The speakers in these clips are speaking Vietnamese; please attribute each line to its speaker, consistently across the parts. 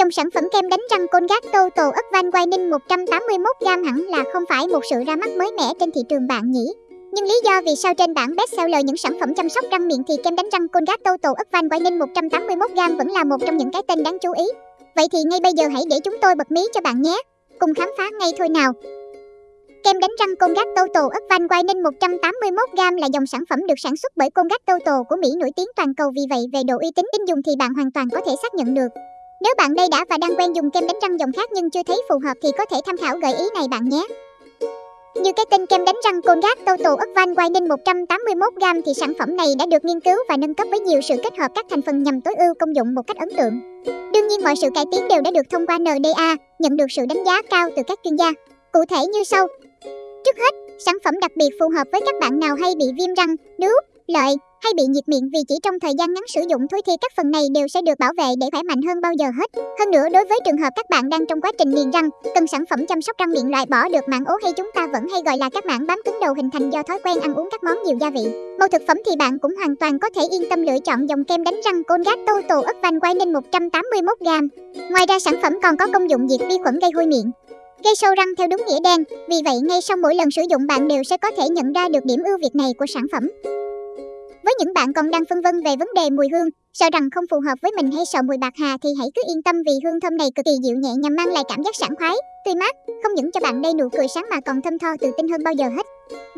Speaker 1: Dòng sản phẩm kem đánh răng Colgate Total ớt van Whitening 181g hẳn là không phải một sự ra mắt mới mẻ trên thị trường bạn nhỉ? Nhưng lý do vì sao trên bảng best seller những sản phẩm chăm sóc răng miệng thì kem đánh răng Colgate Total ớt van Whitening 181g vẫn là một trong những cái tên đáng chú ý. Vậy thì ngay bây giờ hãy để chúng tôi bật mí cho bạn nhé. Cùng khám phá ngay thôi nào. Kem đánh răng Colgate Total ớt van Whitening 181g là dòng sản phẩm được sản xuất bởi Colgate Total của Mỹ nổi tiếng toàn cầu vì vậy, về độ uy tín, tin dùng thì bạn hoàn toàn có thể xác nhận được. Nếu bạn đây đã và đang quen dùng kem đánh răng dòng khác nhưng chưa thấy phù hợp thì có thể tham khảo gợi ý này bạn nhé. Như cái tên kem đánh răng Colgate Total Advanced van Whitening 181g thì sản phẩm này đã được nghiên cứu và nâng cấp với nhiều sự kết hợp các thành phần nhằm tối ưu công dụng một cách ấn tượng. Đương nhiên mọi sự cải tiến đều đã được thông qua NDA, nhận được sự đánh giá cao từ các chuyên gia. Cụ thể như sau. Trước hết, sản phẩm đặc biệt phù hợp với các bạn nào hay bị viêm răng, nướu, lợi hay bị nhiệt miệng vì chỉ trong thời gian ngắn sử dụng thôi thì các phần này đều sẽ được bảo vệ để khỏe mạnh hơn bao giờ hết. Hơn nữa đối với trường hợp các bạn đang trong quá trình niềng răng, cần sản phẩm chăm sóc răng miệng loại bỏ được mảng ố hay chúng ta vẫn hay gọi là các mảng bám cứng đầu hình thành do thói quen ăn uống các món nhiều gia vị. Màu thực phẩm thì bạn cũng hoàn toàn có thể yên tâm lựa chọn dòng kem đánh răng Colgate Total ức van Whitening 181g. Ngoài ra sản phẩm còn có công dụng diệt vi khuẩn gây hôi miệng, gây sâu răng theo đúng nghĩa đen. Vì vậy ngay sau mỗi lần sử dụng bạn đều sẽ có thể nhận ra được điểm ưu việt này của sản phẩm. Với những bạn còn đang phân vân về vấn đề mùi hương, sợ rằng không phù hợp với mình hay sợ mùi bạc hà thì hãy cứ yên tâm vì hương thơm này cực kỳ dịu nhẹ nhằm mang lại cảm giác sảng khoái, tươi mát, không những cho bạn đây nụ cười sáng mà còn thơm tho tự tin hơn bao giờ hết.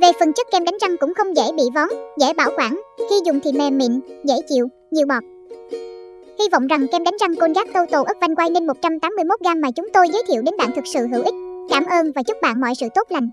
Speaker 1: Về phần chất kem đánh răng cũng không dễ bị vón, dễ bảo quản, khi dùng thì mềm mịn, dễ chịu, nhiều bọt. Hy vọng rằng kem đánh răng Colgate Total ớt quay nên 181g mà chúng tôi giới thiệu đến bạn thực sự hữu ích. Cảm ơn và chúc bạn mọi sự tốt lành.